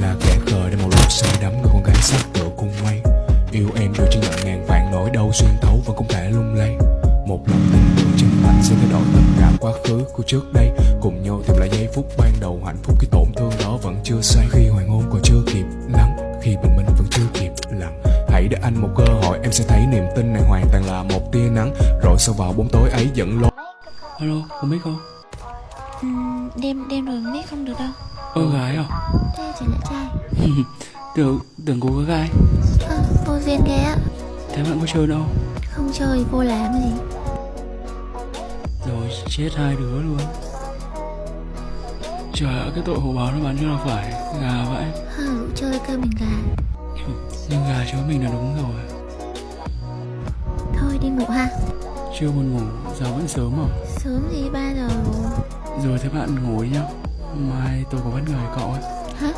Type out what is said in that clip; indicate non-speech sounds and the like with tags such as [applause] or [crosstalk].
là kẻ khờ để một lúc say đắm người con gái sắc tựa cung mây yêu em đưa chỉ nhận ngàn vạn nỗi đau xuyên thấu vẫn không thể lung lay. Một lòng tin tưởng chân thành sẽ thay đổi tất cả quá khứ của trước đây. Cùng nhau tìm lại giây phút ban đầu hạnh phúc khi tổn thương đó vẫn chưa say. Khi hoàng hôn còn chưa kịp lắng khi bình minh vẫn chưa kịp lặng hãy để anh một cơ hội em sẽ thấy niềm tin này hoàn toàn là một tia nắng. Rồi sau vào bóng tối ấy dẫn lối Alo, không biết không? Ừm, đêm đêm rồi biết không được đâu. Ơ gái à? Thế chỉ là trai. [laughs] Tưởng, tưởng cô có gái. À, Vô duyên ghê á Thế bạn có chơi đâu? Không chơi vô làm gì? Rồi chết hai đứa luôn. Trời ơi, cái tội hồ báo nó bán cho là phải Gà vậy Hả rủ chơi cơ mình gà. Nhưng gà chó mình là đúng rồi. Thôi đi ngủ ha. Chưa buồn ngủ, giờ vẫn sớm à Sớm gì 3 giờ rồi thế bạn ngủ với nhau Mai tôi có bất ngờ cậu ấy Hả?